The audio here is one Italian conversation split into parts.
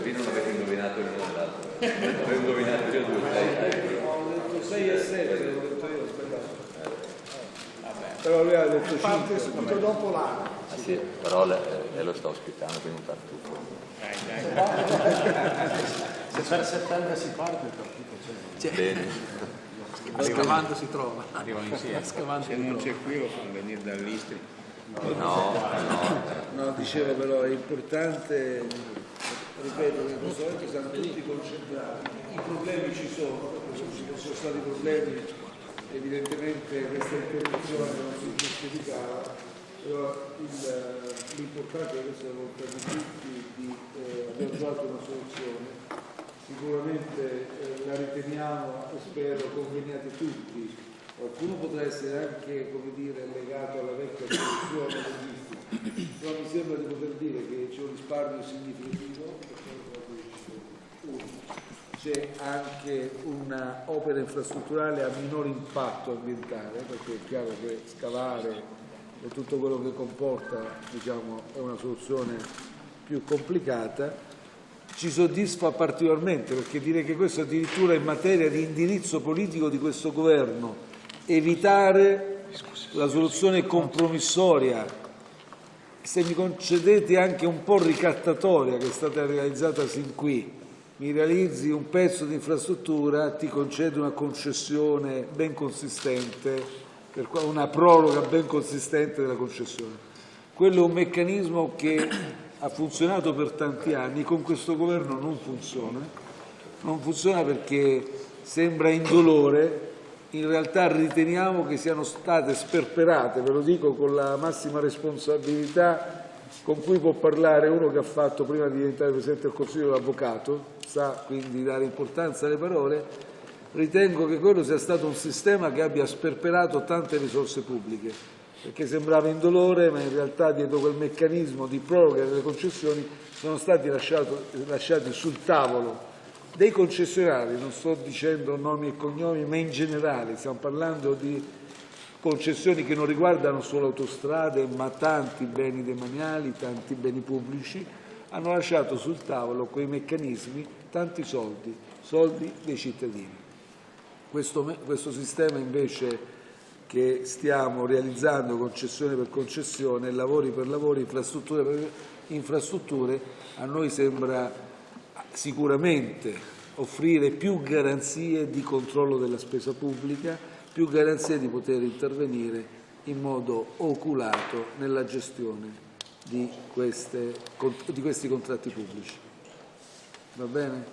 qui non avete indovinato l'uno dell'altro. Avevo indovinato io due, sei, Ho detto 6 e 7, l'ho detto io, aspetta. Però lui ha detto 5. Parte subito dopo l'anno. Ah, sì, però lei, lei lo sta ospitando, quindi non tartufo. Se per settembre si parte il partito c'è. Bene. Scavando si trova. Arrivano insieme. Scavando Se non trova. c'è qui lo fanno venire dall'Istri. No, no. No, dicevo però è importante, ripeto, che in questo momento siamo tutti concentrati. I problemi ci sono, ci sono stati problemi, evidentemente questa interruzione non si giustificava, però l'importante è questa volontà di tutti di eh, aver trovato una soluzione. Sicuramente eh, la riteniamo e spero conveniate tutti. Qualcuno potrà essere anche dire, legato alla vecchia soluzione però mi sembra di poter dire che c'è un risparmio significativo. C'è anche un'opera infrastrutturale a minor impatto ambientale, perché è chiaro che scavare e tutto quello che comporta diciamo, è una soluzione più complicata. Ci soddisfa particolarmente perché dire che questo addirittura in materia di indirizzo politico di questo governo, evitare la soluzione compromissoria se mi concedete anche un po' ricattatoria che è stata realizzata sin qui, mi realizzi un pezzo di infrastruttura, ti concedo una concessione ben consistente, una proroga ben consistente della concessione. Quello è un meccanismo che ha funzionato per tanti anni, con questo governo non funziona. Non funziona perché sembra indolore, in realtà riteniamo che siano state sperperate, ve lo dico con la massima responsabilità con cui può parlare uno che ha fatto prima di diventare Presidente del Consiglio l'avvocato, sa quindi dare importanza alle parole, ritengo che quello sia stato un sistema che abbia sperperato tante risorse pubbliche, perché sembrava indolore, ma in realtà dietro quel meccanismo di proroga delle concessioni sono stati lasciato- lasciati sul tavolo. Dei concessionari, non sto dicendo nomi e cognomi, ma in generale stiamo parlando di concessioni che non riguardano solo autostrade, ma tanti beni demaniali, tanti beni pubblici, hanno lasciato sul tavolo quei meccanismi, tanti soldi, soldi dei cittadini. Questo, questo sistema invece che stiamo realizzando concessione per concessione, lavori per lavori, infrastrutture per infrastrutture, a noi sembra sicuramente offrire più garanzie di controllo della spesa pubblica, più garanzie di poter intervenire in modo oculato nella gestione di, queste- di questi contratti pubblici. Va bene?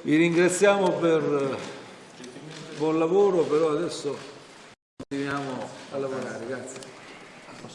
Vi ringraziamo per il buon lavoro, però adesso continuiamo a lavorare. Grazie.